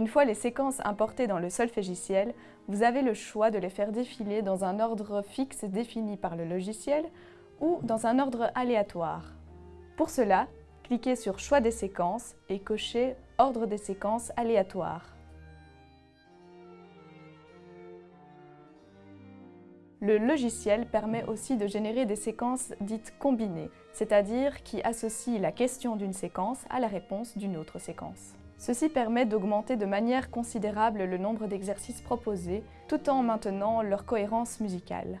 Une fois les séquences importées dans le solfégiciel, vous avez le choix de les faire défiler dans un ordre fixe défini par le logiciel ou dans un ordre aléatoire. Pour cela, cliquez sur Choix des séquences et cochez Ordre des séquences aléatoire. Le logiciel permet aussi de générer des séquences dites combinées, c'est-à-dire qui associent la question d'une séquence à la réponse d'une autre séquence. Ceci permet d'augmenter de manière considérable le nombre d'exercices proposés, tout en maintenant leur cohérence musicale.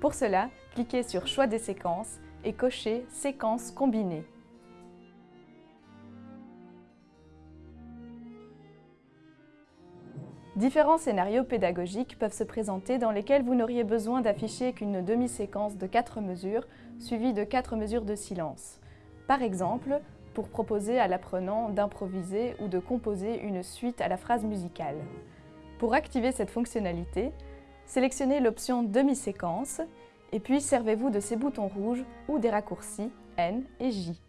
Pour cela, cliquez sur Choix des séquences et cochez Séquences combinées. Différents scénarios pédagogiques peuvent se présenter dans lesquels vous n'auriez besoin d'afficher qu'une demi-séquence de 4 mesures suivie de 4 mesures de silence. Par exemple, pour proposer à l'apprenant d'improviser ou de composer une suite à la phrase musicale. Pour activer cette fonctionnalité, sélectionnez l'option demi-séquence et puis servez-vous de ces boutons rouges ou des raccourcis N et J.